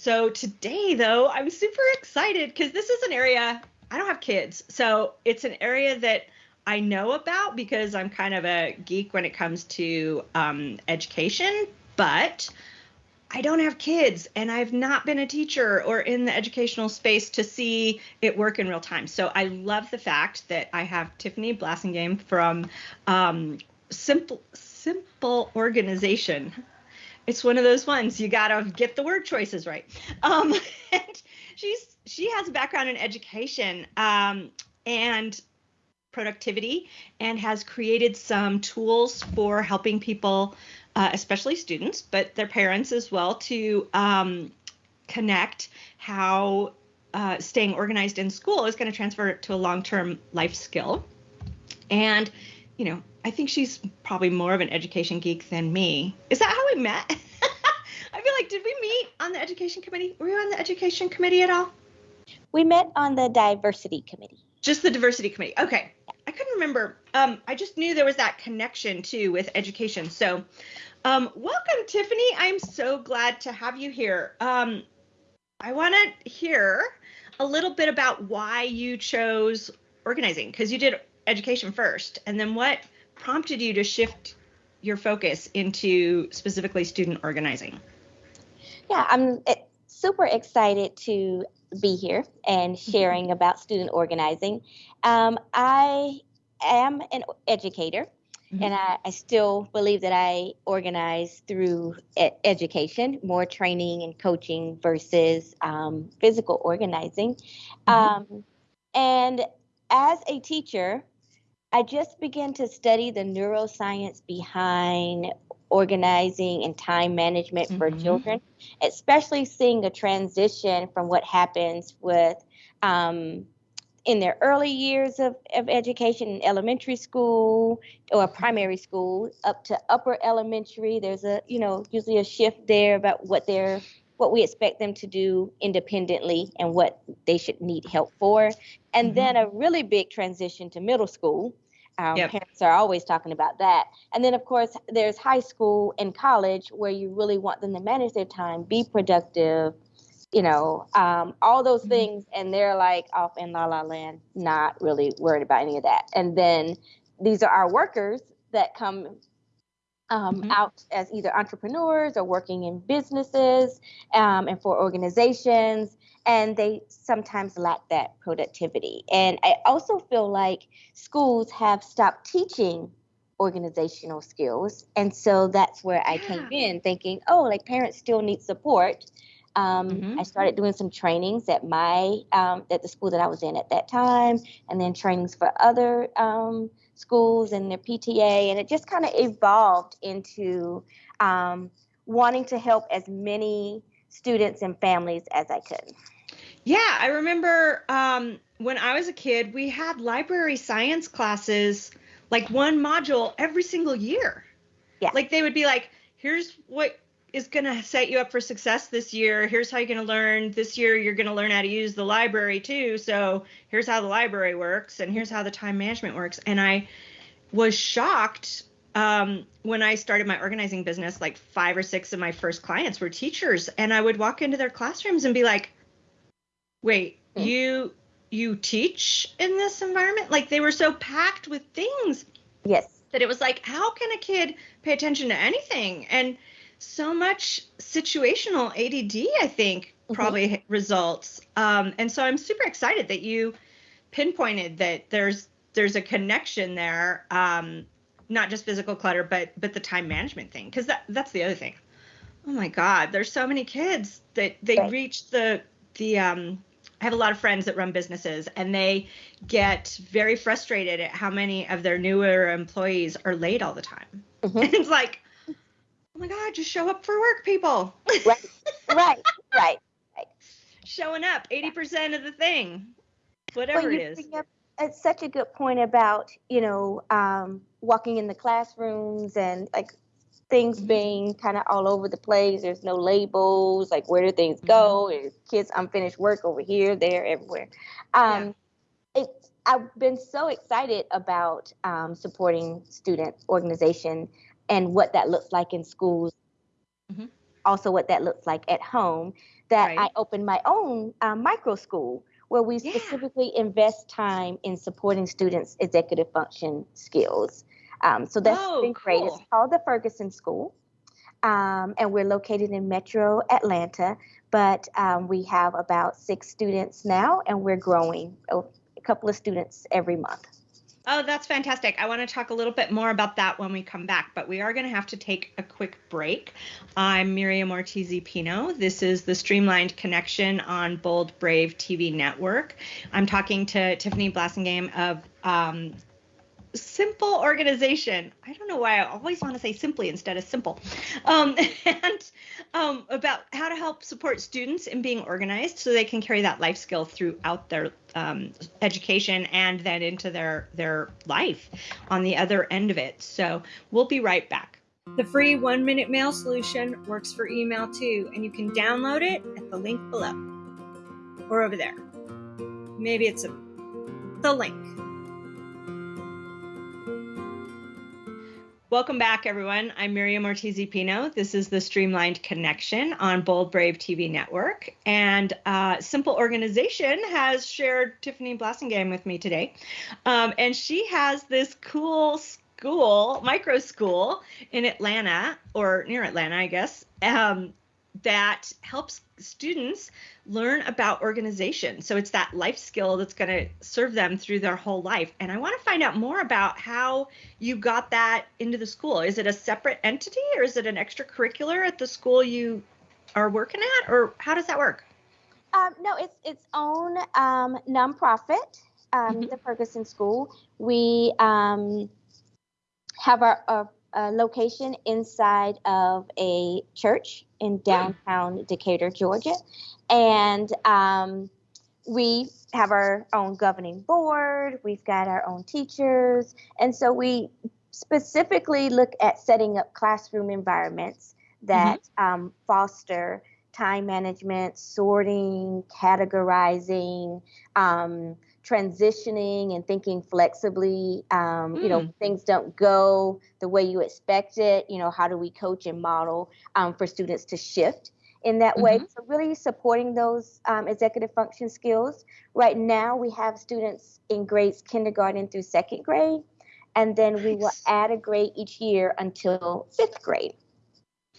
so today, though, I'm super excited because this is an area I don't have kids, so it's an area that I know about because I'm kind of a geek when it comes to um, education, but I don't have kids and I've not been a teacher or in the educational space to see it work in real time. So I love the fact that I have Tiffany Blassingame from um, Simple Simple Organization. It's one of those ones you gotta get the word choices right. Um, and she's she has a background in education um, and productivity and has created some tools for helping people uh, especially students, but their parents as well, to um, connect how uh, staying organized in school is going to transfer to a long-term life skill. And, you know, I think she's probably more of an education geek than me. Is that how we met? I feel like, did we meet on the education committee? Were you on the education committee at all? We met on the diversity committee. Just the diversity committee. Okay. I couldn't remember. Um, I just knew there was that connection too with education. So, um, welcome, Tiffany. I'm so glad to have you here. Um, I want to hear a little bit about why you chose organizing because you did education first, and then what prompted you to shift your focus into specifically student organizing. Yeah, I'm super excited to be here and mm-hmm. sharing about student organizing. Um, I am an educator. Mm-hmm. And I, I, still believe that I organize through e- education, more training and coaching versus um, physical organizing. Mm-hmm. Um, and as a teacher, I just began to study the neuroscience behind organizing and time management mm-hmm. for children, especially seeing a transition from what happens with um, in their early years of, of education in elementary school or primary school up to upper elementary there's a you know usually a shift there about what they're what we expect them to do independently and what they should need help for and mm-hmm. then a really big transition to middle school um, yep. Parents are always talking about that. And then, of course, there's high school and college where you really want them to manage their time, be productive, you know, um, all those mm-hmm. things. And they're like off in la la land, not really worried about any of that. And then these are our workers that come um, mm-hmm. out as either entrepreneurs or working in businesses um, and for organizations and they sometimes lack that productivity. And I also feel like schools have stopped teaching organizational skills. And so that's where I came in thinking, oh, like parents still need support. Um, mm-hmm. I started doing some trainings at my um, at the school that I was in at that time, and then trainings for other um, schools and their PTA, and it just kind of evolved into um, wanting to help as many students and families as I could. Yeah, I remember um, when I was a kid, we had library science classes, like one module every single year. Yeah. Like they would be like, here's what is going to set you up for success this year. Here's how you're going to learn. This year, you're going to learn how to use the library too. So here's how the library works, and here's how the time management works. And I was shocked um, when I started my organizing business, like five or six of my first clients were teachers, and I would walk into their classrooms and be like, "Wait, mm. you you teach in this environment?" Like they were so packed with things. Yes. That it was like, how can a kid pay attention to anything? And so much situational ADD, I think, mm-hmm. probably mm-hmm. results. Um, and so I'm super excited that you pinpointed that there's there's a connection there um, not just physical clutter, but but the time management thing, because that that's the other thing. Oh my God, there's so many kids that they right. reach the the um. I have a lot of friends that run businesses, and they get very frustrated at how many of their newer employees are late all the time. Mm-hmm. It's like, my God, just show up for work, people. Right, right, right, right. Showing up, 80% of the thing, whatever well, it is. Up, it's such a good point about, you know, um, walking in the classrooms and like things mm-hmm. being kind of all over the place. There's no labels, like where do things go? Mm-hmm. kids unfinished work over here, there, everywhere. Um, yeah. it, I've been so excited about um, supporting student organization and what that looks like in schools. Mm-hmm. also what that looks like at home, that Right. I opened my own um, micro school where we Yeah. specifically invest time in supporting students' executive function skills. Um, so that's Oh, been great. It's called the Ferguson School, um, and we're located in Metro Atlanta. But um, we have about six students now, and we're growing oh, a couple of students every month. Oh, that's fantastic. I want to talk a little bit more about that when we come back, but we are going to have to take a quick break. I'm Miriam Ortiz Pino. This is the Streamlined Connection on Bold Brave TV network. I'm talking to Tiffany Blassingame of um, Simple Organization. I don't know why I always want to say simply instead of simple. Um, and um, about how to help support students in being organized so they can carry that life skill throughout their um, education and then into their their life on the other end of it. So we'll be right back. The free one minute mail solution works for email too, and you can download it at the link below or over there. Maybe it's a, the link. Welcome back, everyone. I'm Miriam Ortiz Pino. This is the Streamlined Connection on Bold Brave TV Network. And uh, Simple Organization has shared Tiffany Blassingame with me today. Um, and she has this cool school, micro school in Atlanta, or near Atlanta, I guess, um, that helps students learn about organization. So it's that life skill that's going to serve them through their whole life. And I want to find out more about how you got that into the school. Is it a separate entity or is it an extracurricular at the school you are working at, or how does that work? Um, no, it's its own um, nonprofit, um, Mhm. the Ferguson School. We um, have our, our uh, location inside of a church in downtown Decatur, Georgia, and um, we have our own governing board. We've got our own teachers, and so we specifically look at setting up classroom environments that um, foster time management, sorting, categorizing, um, transitioning, and thinking flexibly. Um, You know, things don't go the way you expect it. You know, how do we coach and model um, for students to shift? In that way, so really supporting those um, executive function skills. Right now, we have students in grades kindergarten through second grade, and then we will add a grade each year until fifth grade.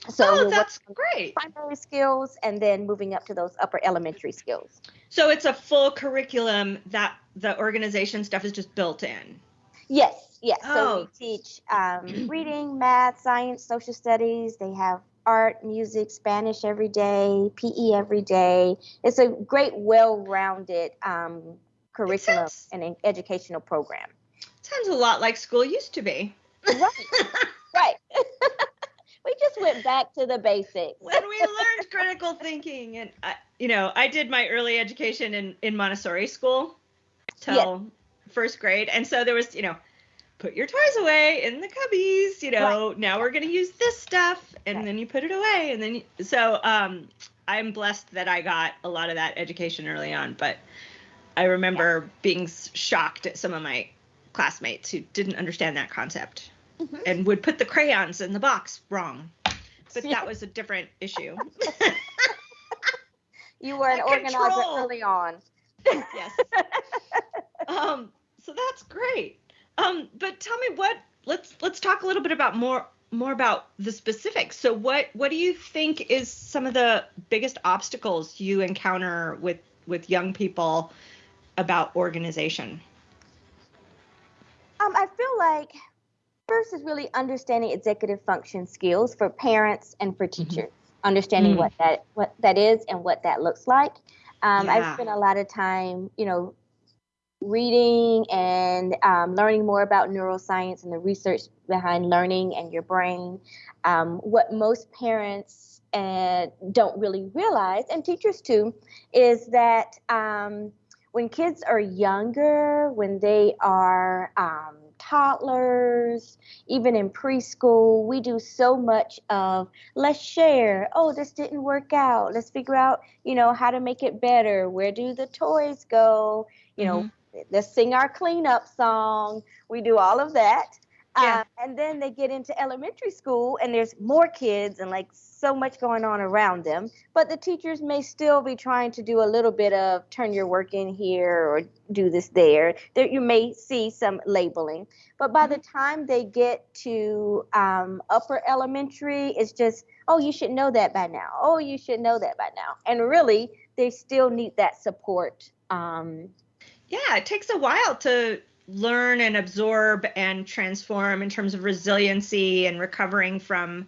So oh, that's great. primary skills and then moving up to those upper elementary skills. So it's a full curriculum that the organization stuff is just built in. Yes, yes. So Oh. we teach um, reading, math, science, social studies. They have art, music, Spanish every day, PE every day. It's a great, well-rounded um, curriculum sounds- and an educational program. Sounds a lot like school used to be. Right, right. we just went back to the basics. when we learned critical thinking. And I, you know i did my early education in in montessori school till first grade. And so there was you know put your toys away in the cubbies you know now we're going to use this stuff and Right. then you put it away. And then you, so um i'm blessed that i got a lot of that education early on. But i remember being shocked at some of my classmates who didn't understand that concept Mhm. and would put the crayons in the box wrong but that was a different issue You were an organizer control. early on. yes. Um, so that's great. Um, but tell me what let's let's talk a little bit about more more about the specifics. So what what do you think is some of the biggest obstacles you encounter with with young people about organization? Um, I feel like first is really understanding executive function skills for parents and for teachers. Understanding Mm. what that what that is and what that looks like. Um, Yeah. I've spent a lot of time, you know, reading and um, learning more about neuroscience and the research behind learning and your brain. Um, what most parents uh, don't really realize, and teachers too, is that um, when kids are younger, when they are um, toddlers, even in preschool, we do so much of let's share. Oh, this didn't work out. Let's figure out, you know, how to make it better. Where do the toys go? You know, mm-hmm. let's sing our cleanup song. We do all of that. Yeah. Uh, and then they get into elementary school and there's more kids and like so much going on around them. But the teachers may still be trying to do a little bit of turn your work in here or do this there. There you may see some labeling. But by the mm-hmm. time they get to um, upper elementary, it's just, oh, you should know that by now. Oh, you should know that by now. And really, they still need that support. Um, yeah, it takes a while to learn and absorb and transform in terms of resiliency and recovering from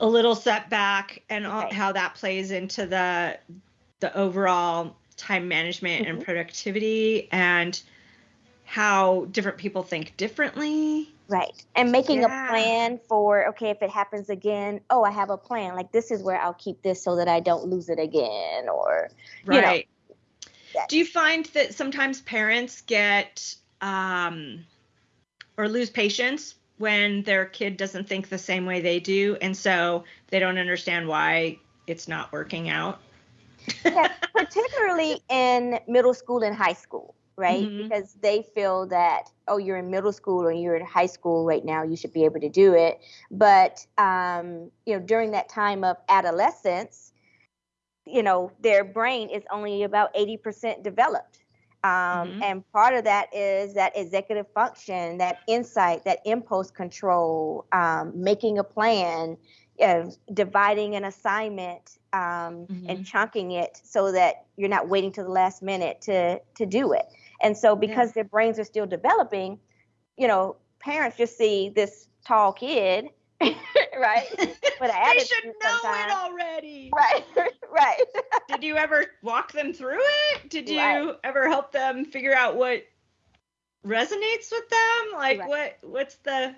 a little setback and all, how that plays into the the overall time management mm-hmm. and productivity and how different people think differently. Right. And making yeah. a plan for okay if it happens again oh i have a plan. Like this is where i'll keep this so that i don't lose it again or right. Know, do you find that sometimes parents get um, or lose patience when their kid doesn't think the same way they do, and so they don't understand why it's not working out. yeah, particularly in middle school and high school, right? Mm-hmm. Because they feel that oh, you're in middle school or you're in high school right now, you should be able to do it. But um, you know, during that time of adolescence, you know, their brain is only about 80% developed. Um, mm-hmm. And part of that is that executive function, that insight, that impulse control, um, making a plan, uh, dividing an assignment, um, mm-hmm. and chunking it so that you're not waiting to the last minute to to do it. And so, because yeah. their brains are still developing, you know, parents just see this tall kid right? But they should know sometimes. it already. Right, right. Did you ever walk them through it? Did you right. ever help them figure out what resonates with them? Like right. what what's the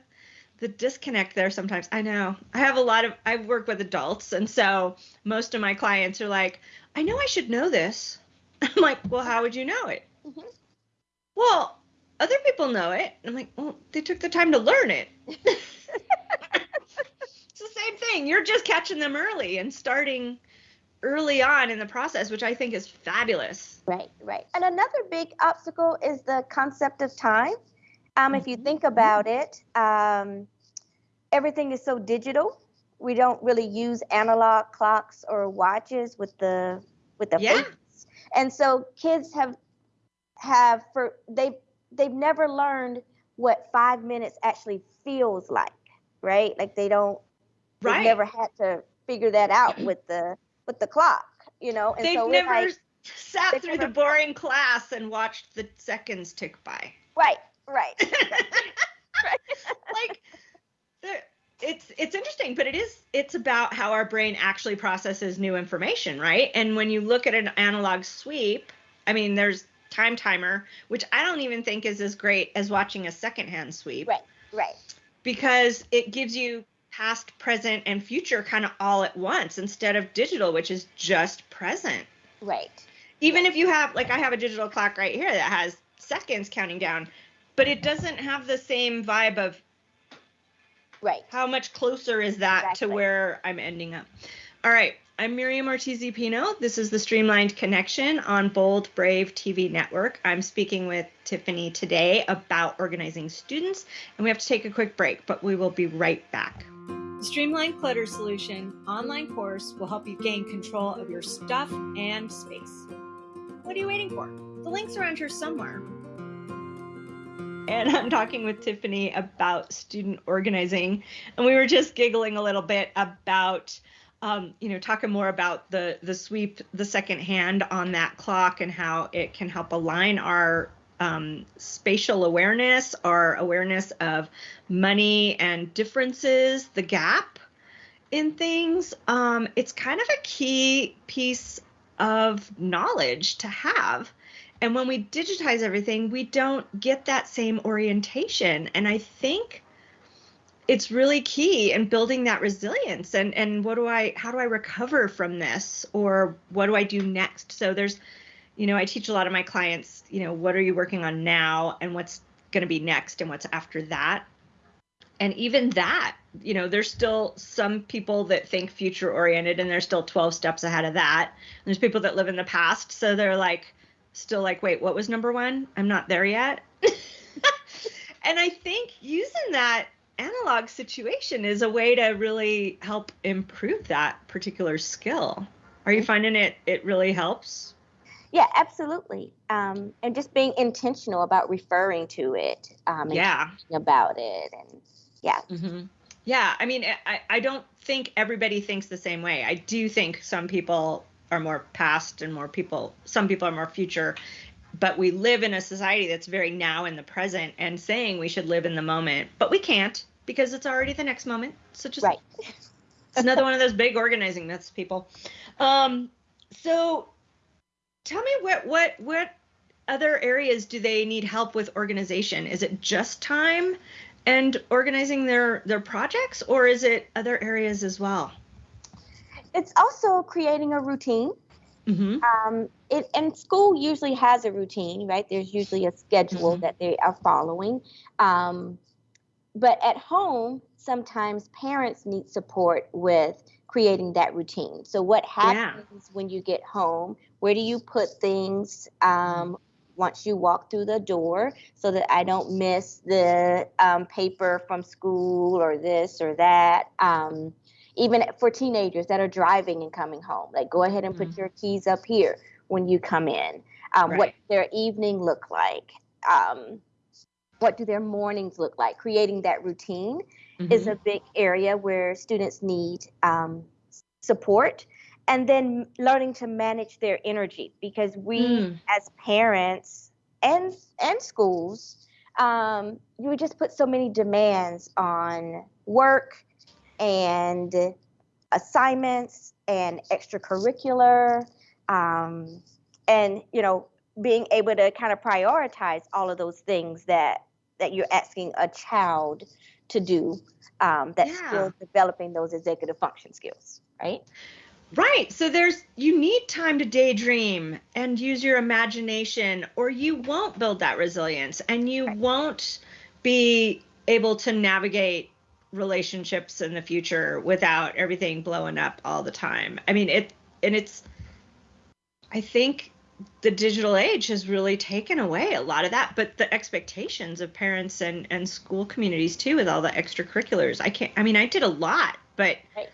the disconnect there sometimes. I know. I have a lot of I work with adults and so most of my clients are like, "I know I should know this." I'm like, "Well, how would you know it?" Mm-hmm. Well, other people know it. I'm like, "Well, they took the time to learn it." It's the same thing. You're just catching them early and starting early on in the process, which I think is fabulous. Right, right. And another big obstacle is the concept of time. Um, if you mm-hmm. think about it, um, everything is so digital. We don't really use analog clocks or watches with the with the yeah. And so kids have have for they they've never learned what five minutes actually feels like, right? Like they don't Right. They've never had to figure that out with the with the clock, you know. And they've so never like, sat through the boring class and watched the seconds tick by. Right, right. right. like it's it's interesting, but it is it's about how our brain actually processes new information, right? And when you look at an analog sweep, I mean, there's time timer, which I don't even think is as great as watching a secondhand sweep. Right, right. Because it gives you past, present, and future kind of all at once instead of digital, which is just present. Right. Even if you have, like, I have a digital clock right here that has seconds counting down, but it doesn't have the same vibe of. Right. How much closer is that exactly. to where I'm ending up? All right. I'm Miriam Ortiz Pino. This is the Streamlined Connection on Bold Brave TV Network. I'm speaking with Tiffany today about organizing students, and we have to take a quick break, but we will be right back. The Streamlined Clutter Solution online course will help you gain control of your stuff and space. What are you waiting for? The link's around here somewhere. And I'm talking with Tiffany about student organizing, and we were just giggling a little bit about. Um, you know, talking more about the the sweep, the second hand on that clock, and how it can help align our um, spatial awareness or awareness of money and differences, the gap in things. Um, it's kind of a key piece of knowledge to have. And when we digitize everything, we don't get that same orientation. And I think it's really key in building that resilience and and what do I how do I recover from this or what do I do next? So there's you know, I teach a lot of my clients, you know, what are you working on now and what's going to be next and what's after that. And even that, you know, there's still some people that think future oriented and they're still 12 steps ahead of that. And there's people that live in the past. So they're like, still like, wait, what was number one? I'm not there yet. and I think using that analog situation is a way to really help improve that particular skill. Are you finding it it really helps? Yeah, absolutely. Um, and just being intentional about referring to it. Um, yeah. About it, and yeah. Mm-hmm. Yeah, I mean, I, I don't think everybody thinks the same way. I do think some people are more past and more people, some people are more future. But we live in a society that's very now in the present and saying we should live in the moment, but we can't because it's already the next moment. So just right. it's another one of those big organizing myths, people. Um, so tell me what what what other areas do they need help with organization? Is it just time and organizing their their projects, or is it other areas as well? It's also creating a routine. Mm-hmm. Um, it, and school usually has a routine, right? There's usually a schedule mm-hmm. that they are following. Um, but at home, sometimes parents need support with creating that routine. So, what happens yeah. when you get home? Where do you put things um, once you walk through the door so that I don't miss the um, paper from school or this or that? Um, even for teenagers that are driving and coming home, like go ahead and put mm-hmm. your keys up here when you come in. Um, right. What their evening look like? Um, what do their mornings look like? Creating that routine mm-hmm. is a big area where students need um, support. And then learning to manage their energy because we, mm. as parents and and schools, um, you would just put so many demands on work and assignments and extracurricular, um, and you know being able to kind of prioritize all of those things that that you're asking a child to do um, that's yeah. still developing those executive function skills, right? Right. So there's you need time to daydream and use your imagination or you won't build that resilience and you right. won't be able to navigate relationships in the future without everything blowing up all the time. I mean it and it's I think the digital age has really taken away a lot of that but the expectations of parents and and school communities too with all the extracurriculars i can't i mean i did a lot but right.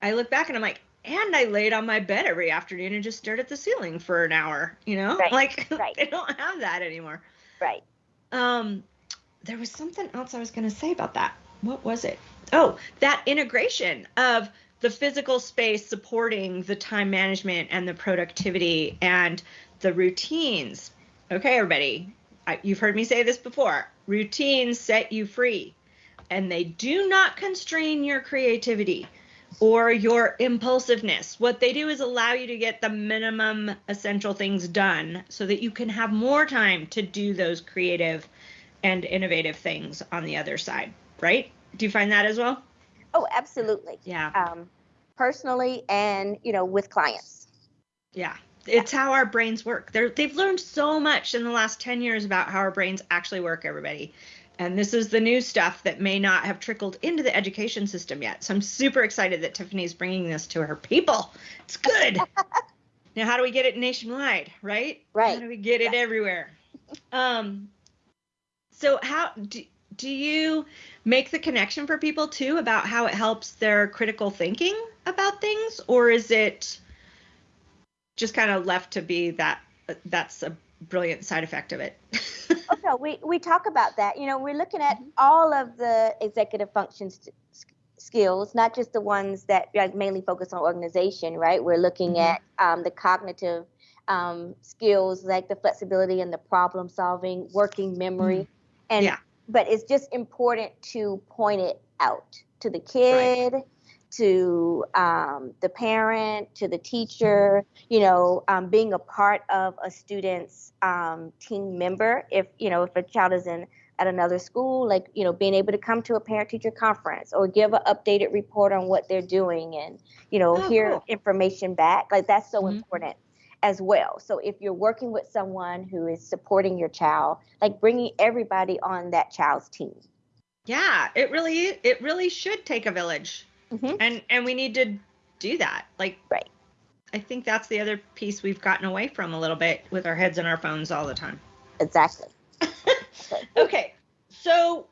i look back and i'm like and i laid on my bed every afternoon and just stared at the ceiling for an hour you know right. like right. they don't have that anymore right um there was something else i was going to say about that what was it oh that integration of the physical space supporting the time management and the productivity and the routines. Okay, everybody, I, you've heard me say this before. Routines set you free, and they do not constrain your creativity or your impulsiveness. What they do is allow you to get the minimum essential things done so that you can have more time to do those creative and innovative things on the other side, right? Do you find that as well? Oh, absolutely. Yeah. Um, personally and, you know, with clients. Yeah. It's how our brains work. They're, they've learned so much in the last 10 years about how our brains actually work, everybody. And this is the new stuff that may not have trickled into the education system yet. So I'm super excited that Tiffany's bringing this to her people. It's good. now, how do we get it nationwide, right? Right. How do we get it yeah. everywhere? Um, so how do, do you make the connection for people too about how it helps their critical thinking about things or is it just kind of left to be that that's a brilliant side effect of it no we, we talk about that you know we're looking at mm-hmm. all of the executive functions skills not just the ones that like, mainly focus on organization right we're looking mm-hmm. at um, the cognitive um, skills like the flexibility and the problem solving working memory mm-hmm. and yeah but it's just important to point it out to the kid right. To um, the parent to the teacher you know um, being a part of a student's um, team member if you know if a child is in at another school like you know being able to come to a parent teacher conference or give an updated report on what they're doing and you know oh, hear cool. information back like that's so mm-hmm. important as well. So if you're working with someone who is supporting your child, like bringing everybody on that child's team. Yeah, it really it really should take a village. Mm-hmm. And and we need to do that. Like Right. I think that's the other piece we've gotten away from a little bit with our heads in our phones all the time. Exactly. okay. so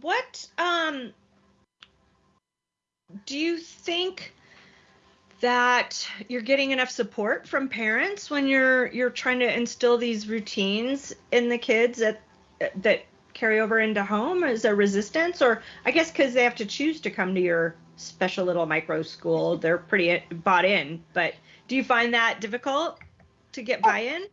what um do you think that you're getting enough support from parents when you're you're trying to instill these routines in the kids that that carry over into home? Is there resistance, or I guess because they have to choose to come to your special little micro school, they're pretty bought in. But do you find that difficult to get buy-in?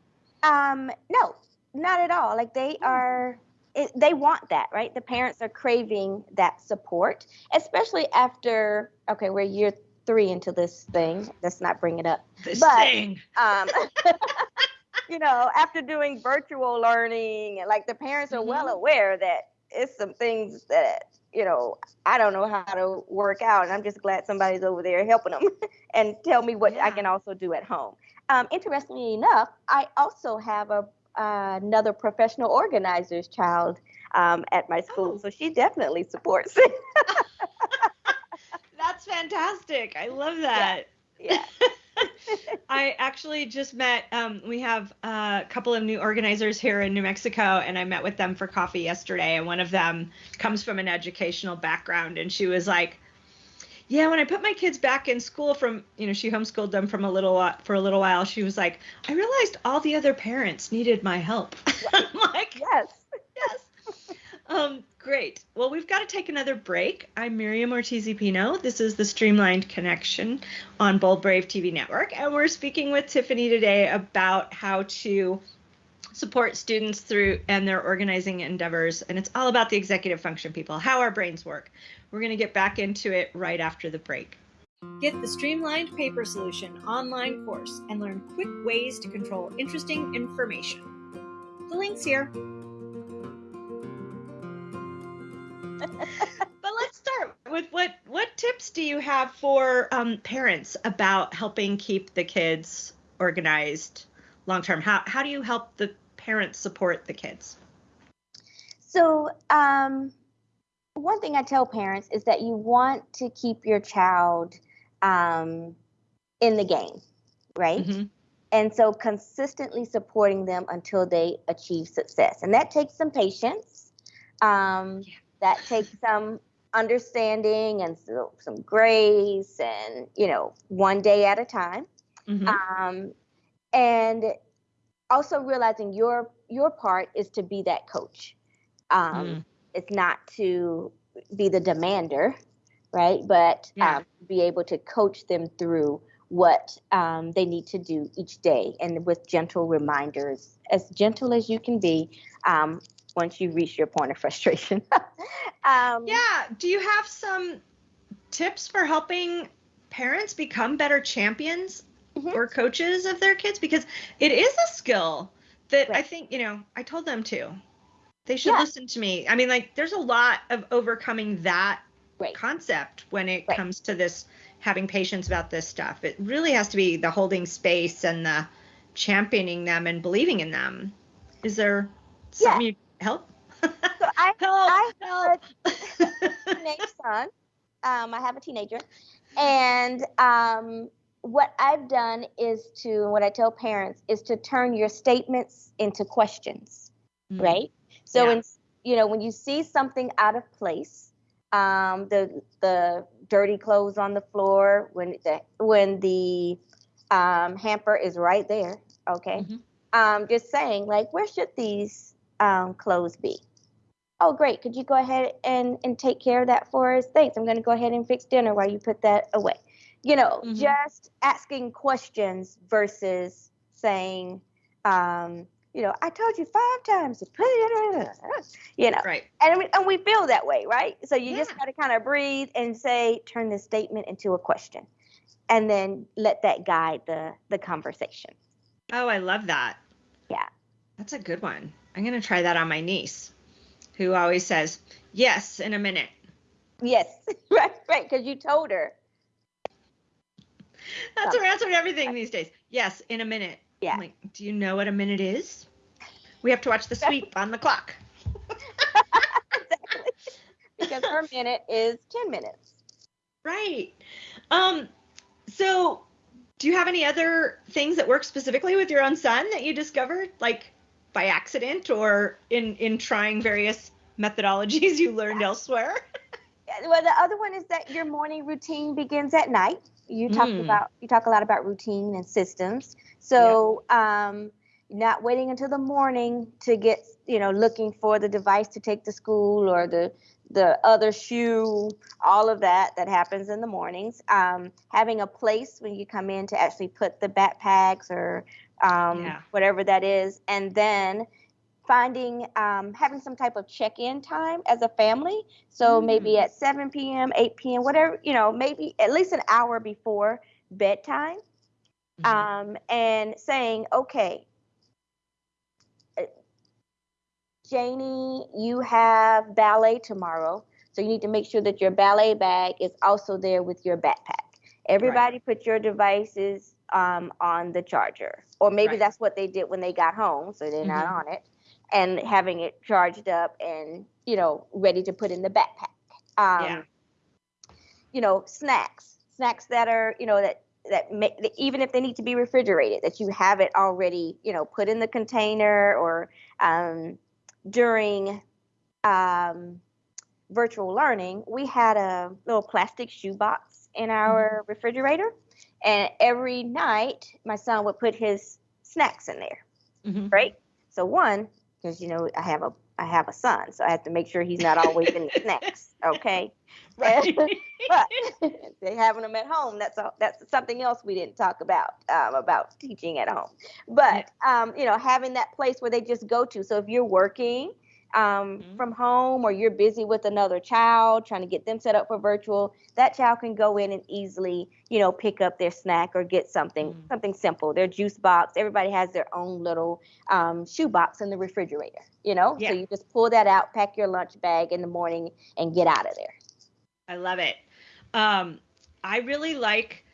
Um, no, not at all. Like they are. It, they want that, right? The parents are craving that support, especially after okay, we're year three into this thing. Let's not bring it up. This but, thing. Um, you know, after doing virtual learning, and like the parents are mm-hmm. well aware that it's some things that you know I don't know how to work out, and I'm just glad somebody's over there helping them and tell me what yeah. I can also do at home. Um, interestingly enough, I also have a uh, another professional organizer's child um, at my school, oh. so she definitely supports it. That's fantastic. I love that. Yeah. yeah. I actually just met. Um, we have a couple of new organizers here in New Mexico, and I met with them for coffee yesterday. And one of them comes from an educational background, and she was like, "Yeah, when I put my kids back in school from, you know, she homeschooled them from a little for a little while. She was like, I realized all the other parents needed my help. I'm like, yes, yes. Um, great. Well, we've got to take another break. I'm Miriam Ortiz Pino. This is the Streamlined Connection on Bold Brave TV Network, and we're speaking with Tiffany today about how to support students through and their organizing endeavors. And it's all about the executive function, people, how our brains work. We're going to get back into it right after the break. Get the Streamlined Paper Solution online course and learn quick ways to control interesting information. The link's here. but let's start with what what tips do you have for um, parents about helping keep the kids organized long term? How how do you help the parents support the kids? So um, one thing I tell parents is that you want to keep your child um, in the game, right? Mm-hmm. And so consistently supporting them until they achieve success, and that takes some patience. Um, yeah that takes some understanding and so, some grace and you know one day at a time mm-hmm. um, and also realizing your your part is to be that coach um, mm. it's not to be the demander right but yeah. um, be able to coach them through what um, they need to do each day and with gentle reminders as gentle as you can be um, once you reach your point of frustration. um, yeah. Do you have some tips for helping parents become better champions mm-hmm. or coaches of their kids? Because it is a skill that right. I think, you know, I told them to. They should yeah. listen to me. I mean, like, there's a lot of overcoming that right. concept when it right. comes to this having patience about this stuff. It really has to be the holding space and the championing them and believing in them. Is there something yeah. you help. so I, help, I help. a teenage son. Um, I have a teenager, and um, what I've done is to what I tell parents is to turn your statements into questions, mm. right? So, yeah. in, you know, when you see something out of place, um, the the dirty clothes on the floor, when the when the um, hamper is right there, okay. Mm-hmm. Um, just saying, like, where should these um, clothes be? Oh, great. Could you go ahead and, and take care of that for us? Thanks. I'm going to go ahead and fix dinner while you put that away. You know, mm-hmm. just asking questions versus saying, um, you know, I told you five times to put it in, you know, right. and, and we feel that way, right? So you yeah. just got to kind of breathe and say, turn this statement into a question and then let that guide the, the conversation. Oh, I love that. Yeah. That's a good one. I'm going to try that on my niece, who always says, yes, in a minute. Yes, right, right, because you told her. That's her answer to everything these days. Yes, in a minute. Yeah. I'm like, do you know what a minute is? We have to watch the sweep on the clock. exactly. Because her minute is 10 minutes. Right. Um, so do you have any other things that work specifically with your own son that you discovered? Like by accident or in in trying various methodologies you learned elsewhere. well, the other one is that your morning routine begins at night. You talk mm. about you talk a lot about routine and systems. So, yeah. um, not waiting until the morning to get you know looking for the device to take to school or the the other shoe, all of that that happens in the mornings. Um, having a place when you come in to actually put the backpacks or um, yeah. whatever that is, and then finding um, having some type of check-in time as a family. So mm. maybe at 7 p.m., 8 p.m., whatever you know, maybe at least an hour before bedtime, mm-hmm. Um, and saying, okay, Janie, you have ballet tomorrow, so you need to make sure that your ballet bag is also there with your backpack. Everybody right. put your devices um, on the charger, or maybe right. that's what they did when they got home, so they're mm-hmm. not on it, and having it charged up and you know ready to put in the backpack. Um, yeah. You know, snacks, snacks that are you know that that make, even if they need to be refrigerated, that you have it already, you know, put in the container or um, during um, virtual learning, we had a little plastic shoebox in our mm-hmm. refrigerator. And every night, my son would put his snacks in there. Mm-hmm. Right? So, one, because, you know, I have a I have a son, so I have to make sure he's not always in the snacks. Okay. Right. but they having them at home. That's a, that's something else we didn't talk about um, about teaching at home. But um, you know, having that place where they just go to. So if you're working um, mm-hmm. from home or you're busy with another child trying to get them set up for virtual, that child can go in and easily, you know, pick up their snack or get something mm-hmm. something simple. Their juice box. Everybody has their own little um, shoe box in the refrigerator. You know, yeah. so you just pull that out, pack your lunch bag in the morning, and get out of there. I love it. Um, I really like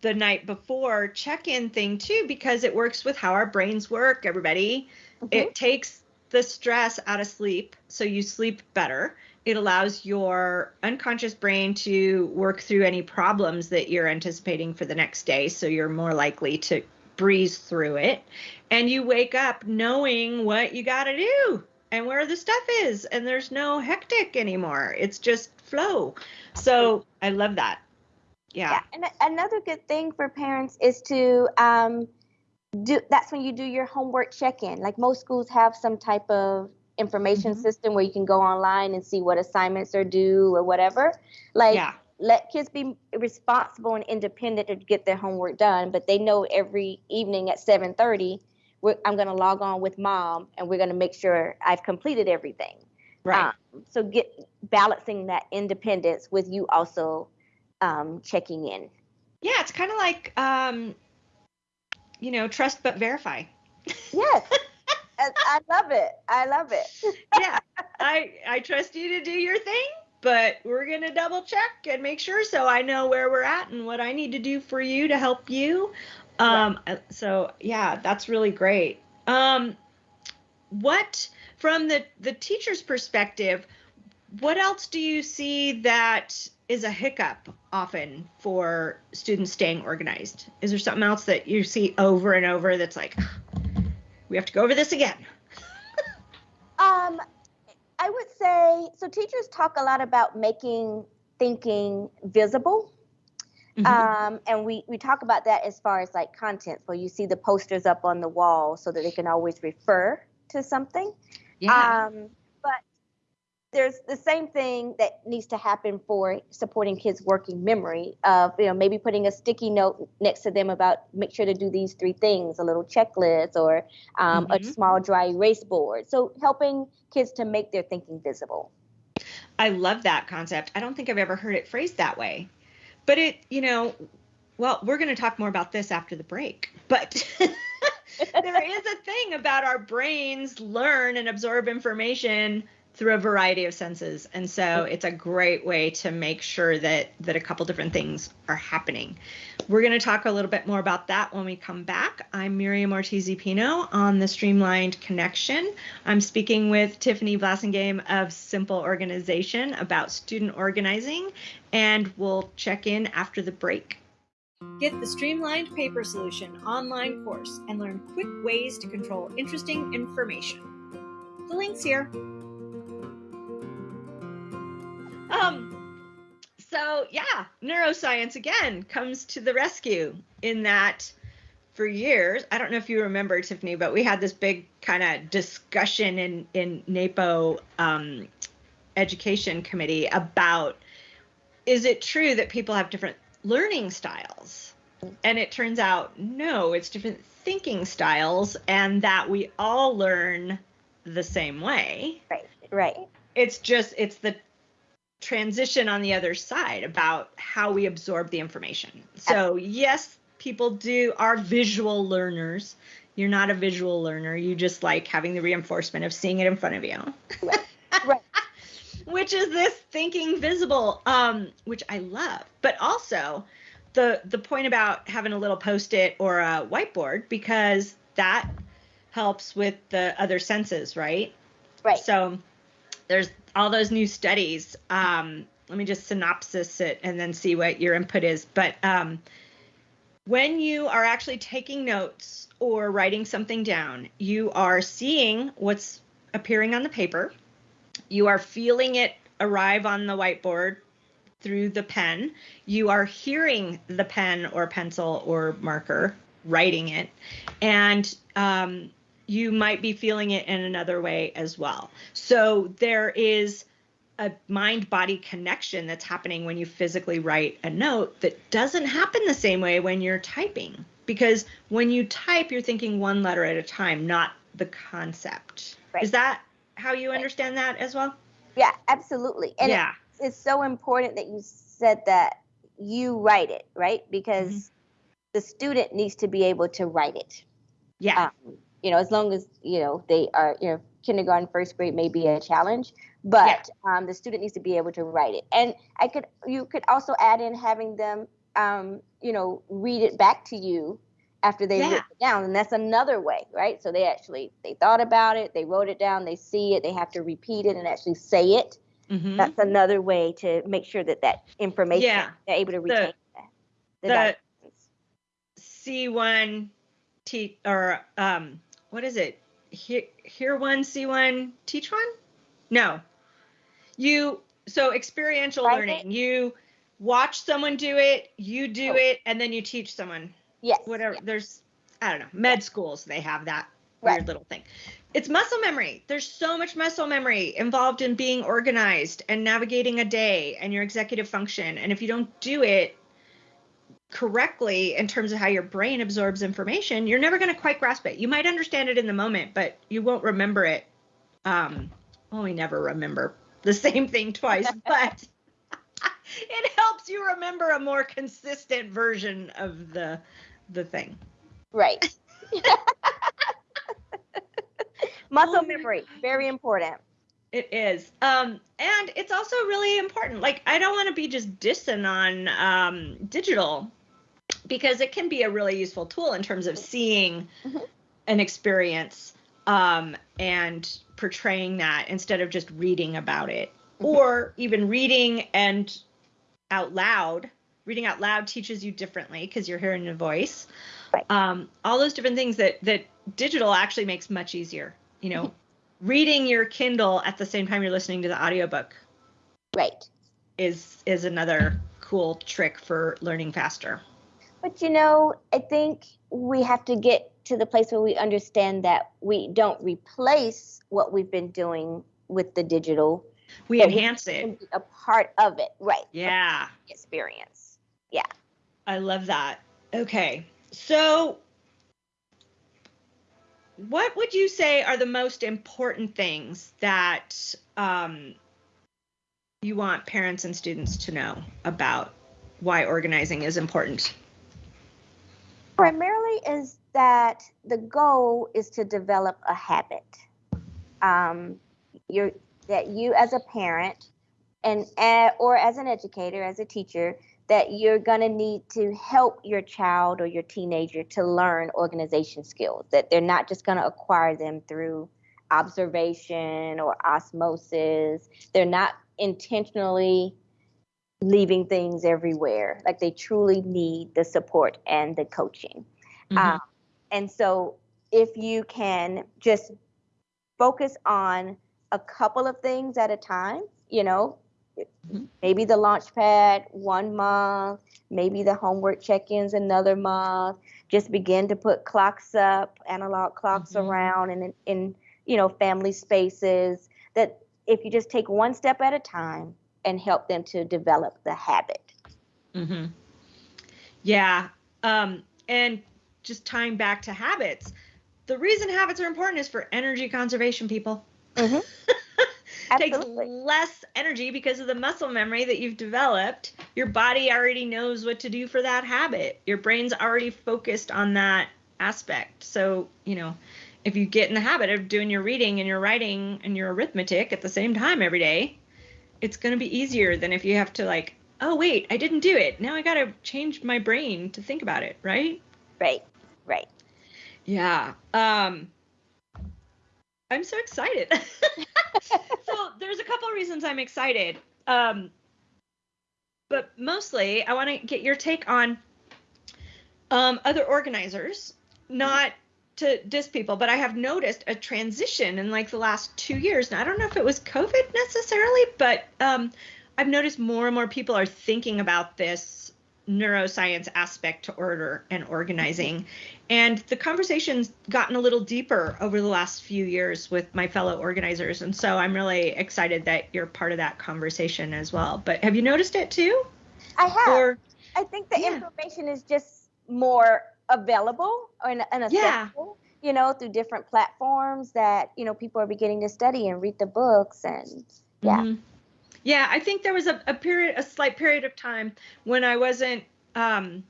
the night before check-in thing too because it works with how our brains work. Everybody, mm-hmm. it takes the stress out of sleep, so you sleep better. It allows your unconscious brain to work through any problems that you're anticipating for the next day, so you're more likely to breeze through it. And you wake up knowing what you got to do and where the stuff is, and there's no hectic anymore. It's just flow. So I love that. Yeah. yeah. And another good thing for parents is to um, do that's when you do your homework check-in. Like most schools have some type of information mm-hmm. system where you can go online and see what assignments are due or whatever. Like yeah. let kids be responsible and independent to get their homework done but they know every evening at 7.30 i'm going to log on with mom and we're going to make sure i've completed everything. Right. Um, so get balancing that independence with you also um, checking in. Yeah it's kind of like um, you know, trust but verify. Yes. I love it. I love it. yeah. I I trust you to do your thing, but we're going to double check and make sure so I know where we're at and what I need to do for you to help you. Um yeah. so yeah, that's really great. Um what from the the teacher's perspective, what else do you see that is a hiccup often for students staying organized? Is there something else that you see over and over that's like, we have to go over this again? um, I would say so. Teachers talk a lot about making thinking visible. Mm-hmm. Um, and we, we talk about that as far as like content, where you see the posters up on the wall so that they can always refer to something. Yeah. Um, there's the same thing that needs to happen for supporting kids working memory of you know maybe putting a sticky note next to them about make sure to do these three things a little checklist or um, mm-hmm. a small dry erase board. So helping kids to make their thinking visible. I love that concept. I don't think i've ever heard it phrased that way. But it you know well we're going to talk more about this after the break. But there is a thing about our brains learn and absorb information through a variety of senses. And so it's a great way to make sure that that a couple different things are happening. We're going to talk a little bit more about that when we come back. I'm miriam ortiz pino on the streamlined connection. I'm speaking with tiffany blassingame of simple organization about student organizing and we'll check in after the break. Get the Streamlined Paper Solution online course and learn quick ways to control interesting information. The link's here. Um, so yeah, neuroscience again comes to the rescue in that for years, I don't know if you remember Tiffany, but we had this big kind of discussion in in NAPO um, education committee about is it true that people have different learning styles? And it turns out no, it's different thinking styles, and that we all learn the same way. Right, right. It's just it's the transition on the other side about how we absorb the information. So yes, people do are visual learners. You're not a visual learner. You just like having the reinforcement of seeing it in front of you. Right. right. which is this thinking visible, um, which I love. But also the the point about having a little post-it or a whiteboard because that helps with the other senses, right? Right. So there's all those new studies. Um, let me just synopsis it and then see what your input is. But um, when you are actually taking notes or writing something down, you are seeing what's appearing on the paper. You are feeling it arrive on the whiteboard through the pen. You are hearing the pen or pencil or marker writing it. And um, you might be feeling it in another way as well. So there is a mind body connection that's happening when you physically write a note that doesn't happen the same way when you're typing. Because when you type, you're thinking one letter at a time, not the concept. Right. Is that how you understand that as well? Yeah, absolutely. And yeah. it's, it's so important that you said that you write it, right? Because mm-hmm. the student needs to be able to write it. Yeah. Um, you know, as long as, you know, they are, you know, kindergarten, first grade may be a challenge, but yeah. um, the student needs to be able to write it. And I could, you could also add in having them, um, you know, read it back to you after they yeah. wrote it down, and that's another way, right? So they actually they thought about it, they wrote it down, they see it, they have to repeat it and actually say it. Mm-hmm. That's another way to make sure that that information yeah. they're able to retain. The, the, the C1 T or um what is it? Hear, hear one, see one, teach one? No. You so experiential learning. You watch someone do it, you do oh. it, and then you teach someone. Yes. Whatever. There's I don't know. Med schools they have that weird right. little thing. It's muscle memory. There's so much muscle memory involved in being organized and navigating a day and your executive function. And if you don't do it correctly in terms of how your brain absorbs information, you're never going to quite grasp it. You might understand it in the moment, but you won't remember it. Um, well, we never remember the same thing twice, but it helps you remember a more consistent version of the the thing. Right. Muscle memory, very important. It is. Um, and it's also really important. Like, I don't want to be just dissing on um, digital because it can be a really useful tool in terms of seeing mm-hmm. an experience um, and portraying that instead of just reading about it mm-hmm. or even reading and out loud. Reading out loud teaches you differently because you're hearing a voice. Right. Um, all those different things that that digital actually makes much easier. You know, mm-hmm. reading your Kindle at the same time you're listening to the audiobook. Right. Is is another cool trick for learning faster. But you know, I think we have to get to the place where we understand that we don't replace what we've been doing with the digital. We enhance we it. A part of it, right? Yeah. Experience. Yeah. I love that. Okay. So what would you say are the most important things that um, you want parents and students to know about why organizing is important? Primarily is that the goal is to develop a habit. Um, you're, that you as a parent and uh, or as an educator, as a teacher, that you're going to need to help your child or your teenager to learn organization skills. That they're not just going to acquire them through observation or osmosis. They're not intentionally leaving things everywhere. Like they truly need the support and the coaching. Mm-hmm. Um, and so if you can just focus on a couple of things at a time, you know, mm-hmm. maybe the launch pad one month, maybe the homework check-ins another month. Just begin to put clocks up, analog clocks mm-hmm. around, and in, in you know family spaces. That if you just take one step at a time and help them to develop the habit. Mm-hmm. Yeah, um, and just tying back to habits, the reason habits are important is for energy conservation, people. Mm-hmm. takes less energy because of the muscle memory that you've developed. Your body already knows what to do for that habit. Your brain's already focused on that aspect. So, you know, if you get in the habit of doing your reading and your writing and your arithmetic at the same time every day, it's going to be easier than if you have to like, oh wait, I didn't do it. Now I got to change my brain to think about it, right? Right. Right. Yeah. Um I'm so excited. so there's a couple of reasons I'm excited. Um but mostly I want to get your take on um other organizers, not to diss people, but I have noticed a transition in like the last two years. Now I don't know if it was COVID necessarily, but um I've noticed more and more people are thinking about this neuroscience aspect to order and organizing. And the conversation's gotten a little deeper over the last few years with my fellow organizers. And so I'm really excited that you're part of that conversation as well. But have you noticed it too? I have. Or, I think the yeah. information is just more available and, and accessible. Yeah. You know, through different platforms that you know people are beginning to study and read the books, and yeah. Mm-hmm. Yeah, I think there was a, a period, a slight period of time when I wasn't, um,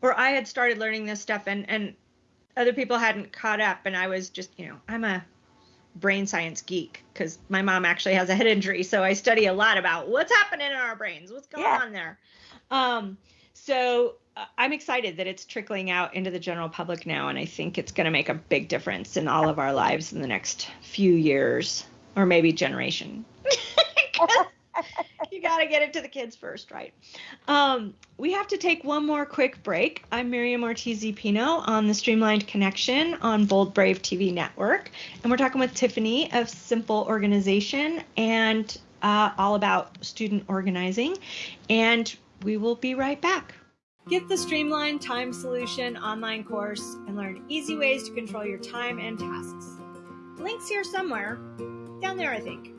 or I had started learning this stuff and, and other people hadn't caught up. And I was just, you know, I'm a brain science geek because my mom actually has a head injury. So I study a lot about what's happening in our brains, what's going yeah. on there. Um, so I'm excited that it's trickling out into the general public now. And I think it's going to make a big difference in all of our lives in the next few years or maybe generation. you got to get it to the kids first, right? Um, we have to take one more quick break. I'm Miriam Ortiz Pino on the Streamlined Connection on Bold Brave TV Network. And we're talking with Tiffany of Simple Organization and uh, all about student organizing. And we will be right back. Get the Streamlined Time Solution online course and learn easy ways to control your time and tasks. Links here somewhere. Down there, I think.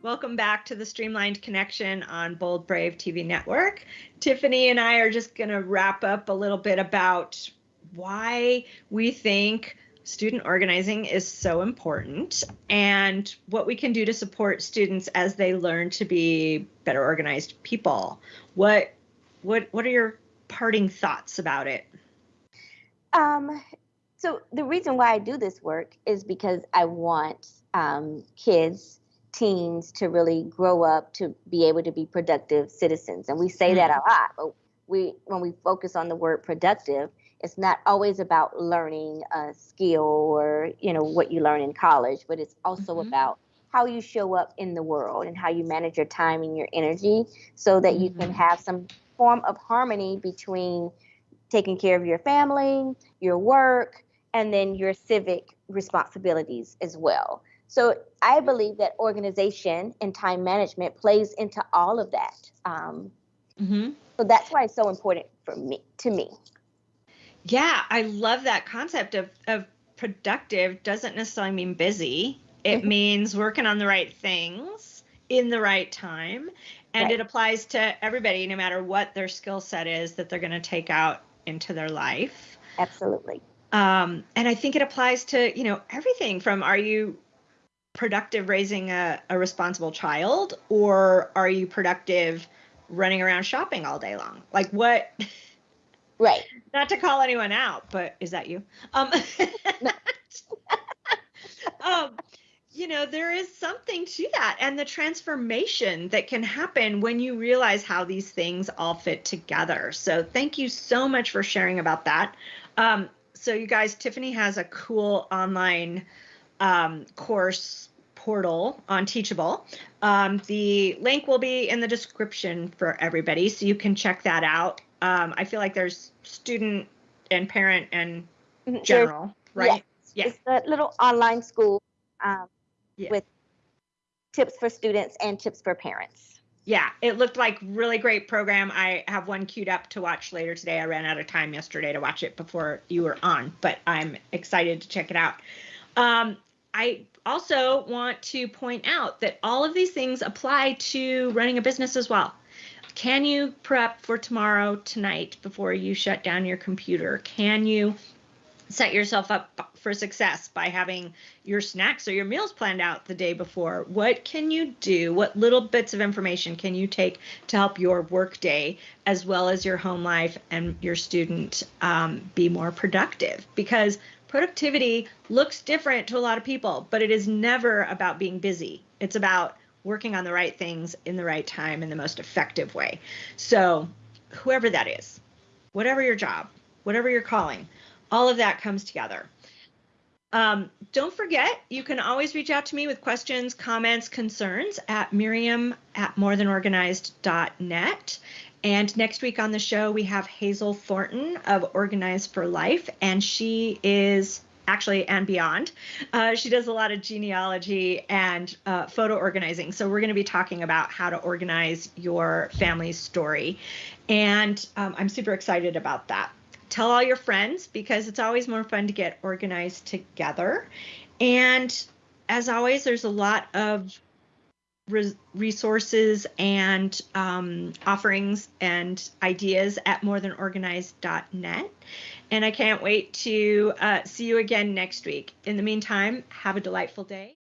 Welcome back to the Streamlined Connection on Bold Brave TV Network. Tiffany and I are just going to wrap up a little bit about why we think student organizing is so important and what we can do to support students as they learn to be better organized people. What what what are your parting thoughts about it? Um so the reason why I do this work is because I want um, kids teens to really grow up to be able to be productive citizens. And we say mm-hmm. that a lot, but we when we focus on the word productive, it's not always about learning a skill or you know what you learn in college, but it's also mm-hmm. about how you show up in the world and how you manage your time and your energy so that mm-hmm. you can mm-hmm. have some form of harmony between taking care of your family, your work, and then your civic responsibilities as well. So I believe that organization and time management plays into all of that. Um, mm-hmm. So that's why it's so important for me to me. Yeah, I love that concept of of productive doesn't necessarily mean busy. It mm-hmm. means working on the right things in the right time. And right. it applies to everybody, no matter what their skill set is that they're going to take out into their life. Absolutely. Um, and I think it applies to, you know, everything from are you productive raising a, a responsible child or are you productive running around shopping all day long? Like what? Right. Not to call anyone out, but is that you? Um, um, you know, there is something to that and the transformation that can happen when you realize how these things all fit together. So thank you so much for sharing about that. Um, so you guys, Tiffany has a cool online um, course portal on Teachable. Um, the link will be in the description for everybody, so you can check that out. Um, I feel like there's student and parent and mm-hmm. general, right? Yes. Yeah. It's a little online school um, yeah. with tips for students and tips for parents. Yeah, it looked like really great program. I have one queued up to watch later today. I ran out of time yesterday to watch it before you were on, but I'm excited to check it out. Um, I also want to point out that all of these things apply to running a business as well. Can you prep for tomorrow tonight before you shut down your computer? Can you set yourself up for success by having your snacks or your meals planned out the day before? What can you do? What little bits of information can you take to help your work day as well as your home life and your student um, be more productive? Because productivity looks different to a lot of people, but it is never about being busy. It's about working on the right things in the right time in the most effective way. So, whoever that is, whatever your job, whatever your calling, all of that comes together. Um, don't forget, you can always reach out to me with questions, comments, concerns at Miriam at morethanorganized.net. And next week on the show, we have Hazel Thornton of Organized for Life, and she is actually and beyond. Uh, she does a lot of genealogy and uh, photo organizing. So we're going to be talking about how to organize your family's story. And um, I'm super excited about that. Tell all your friends because it's always more fun to get organized together. And as always, there's a lot of resources and um, offerings and ideas at morethanorganized.net. And I can't wait to uh, see you again next week. In the meantime, have a delightful day.